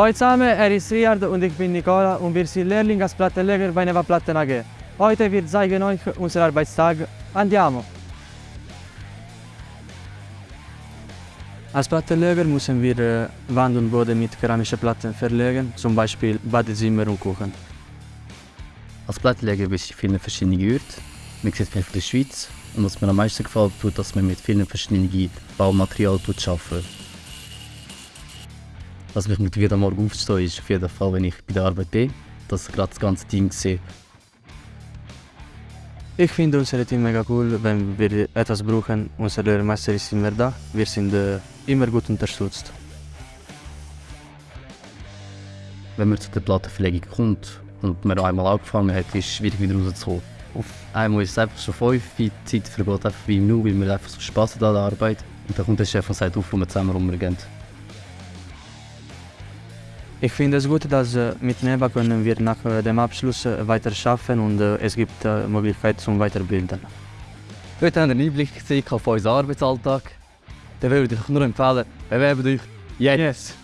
Hallo zusammen, er ist Riard und ich bin Nicola und wir sind Lehrling als Plattenleger bei Neva Platten AG. Heute wir zeigen euch unseren Arbeitstag. Andiamo! Als Plattenleger müssen wir Wand und Boden mit keramischen Platten verlegen, zum Beispiel Badezimmer und Kuchen. Als Plattenleger bist du in vielen verschiedenen Orten. Man sieht viel von der Schweiz. Und was mir am meisten gefällt, tut, dass man mit vielen verschiedenen Baumaterialien arbeitet. Was mich motiviert am Morgen aufzustehen, ist auf jeden Fall, wenn ich bei der Arbeit bin, dass ich gerade das ganze Team sehe. Ich finde unser Team mega cool, wenn wir etwas brauchen. Unser Lehrmeister ist immer da. Wir sind äh, immer gut unterstützt. Wenn man zu der Plattenverlegung kommt und man einmal angefangen hat, ist es schwierig wieder rauszukommen. Auf einmal ist es einfach schon fünf, die Zeit vergeht einfach wie im Nu, weil man einfach so Spass hat an der Arbeit. Und dann kommt der Chef und sagt auf, wo wir zusammen rumgehen. Ich finde es gut, dass äh, mit NEBA können wir nach äh, dem Abschluss äh, weiter schaffen und es gibt Möglichkeit zum Weiterbilden. Heute haben wir einen Einblick auf unseren Arbeitsalltag. Dann würde ich euch nur empfehlen, bewerbt euch jetzt! Yes.